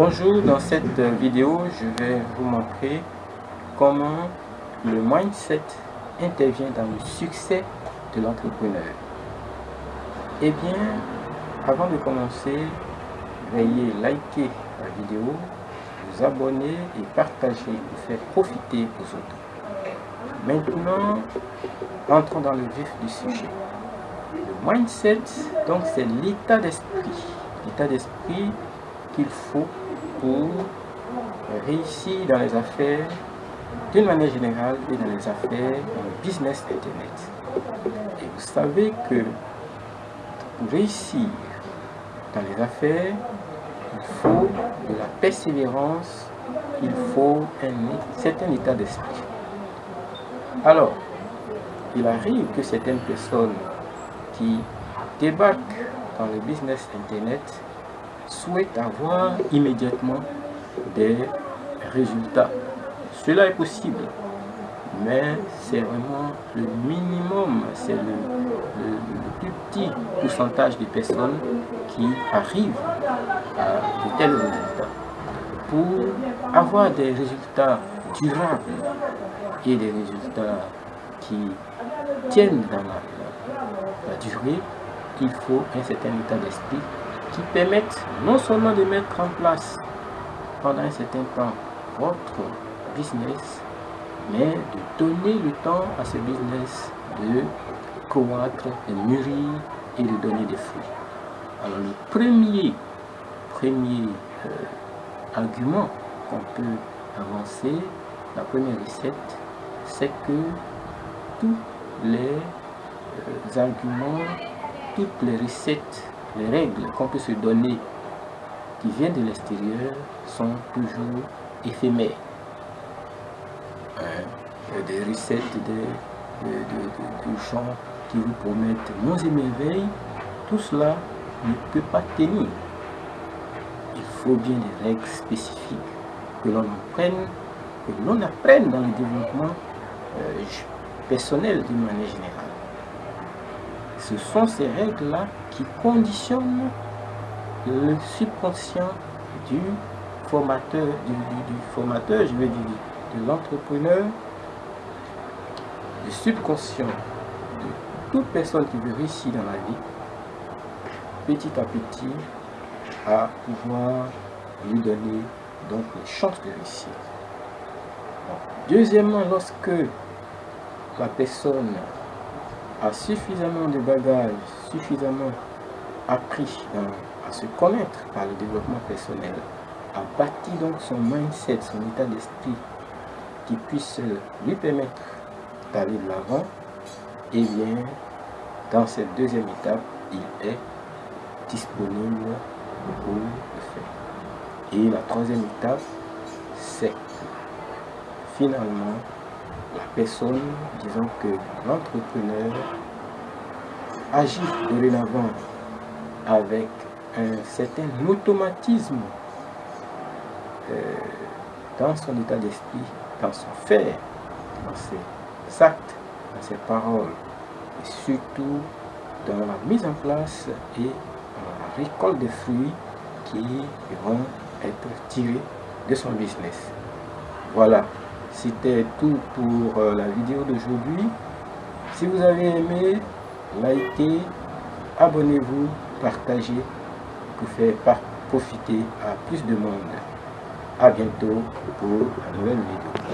Bonjour, dans cette vidéo, je vais vous montrer comment le mindset intervient dans le succès de l'entrepreneur. Eh bien, avant de commencer, veuillez liker la vidéo, vous abonner et partager pour faire profiter aux autres. Maintenant, entrons dans le vif du sujet. Le mindset, donc c'est l'état d'esprit. L'état d'esprit qu'il faut pour réussir dans les affaires d'une manière générale et dans les affaires en business internet. Et vous savez que pour réussir dans les affaires, il faut de la persévérance, il faut un certain état d'esprit. Alors, il arrive que certaines personnes qui débarquent dans le business internet souhaitent avoir immédiatement des résultats. Cela est possible, mais c'est vraiment le minimum, c'est le, plus petit pourcentage de personnes qui arrivent à de tels résultats. Pour avoir des résultats durables et des résultats qui tiennent dans la durée, il faut un certain état d'esprit qui permettent non seulement de mettre en place pendant un certain temps votre business, mais de donner le temps à ce business de croître, de mûrir et de donner des fruits. Alors le premier, premier euh, argument qu'on peut avancer, la première recette, c'est que tous les euh, arguments, toutes les recettes les règles qu'on peut se donner qui viennent de l'extérieur sont toujours éphémères. Hein? Des recettes de, gens qui vous promettent monts et merveilles, tout cela ne peut pas tenir. Il faut bien des règles spécifiques que l'on apprenne, que l'on apprenne dans le développement euh, personnel d'une manière générale. Ce sont ces règles-là qui conditionnent le subconscient du formateur, du, formateur, je veux dire, de l'entrepreneur, du subconscient de toute personne qui veut réussir dans la vie, petit à petit, à pouvoir lui donner donc les chances de réussir. Deuxièmement, lorsque la personne a suffisamment de bagages, suffisamment appris à se connaître par le développement personnel, a bâti donc son mindset, son état d'esprit qui puisse lui permettre d'aller de l'avant, et eh bien, dans cette deuxième étape, il est disponible pour le faire. Et la troisième étape, c'est finalement la personne, disons que l'entrepreneur agit dorénavant avec un certain automatisme euh, dans son état d'esprit, dans son faire, dans ses actes, dans ses paroles, et surtout dans la mise en place et dans la récolte des fruits qui vont être tirés de son business. Voilà, c'était tout pour euh, la vidéo d'aujourd'hui. Si vous avez aimé, likez, abonnez-vous, partagez pour faire profiter à plus de monde. A bientôt pour une nouvelle vidéo.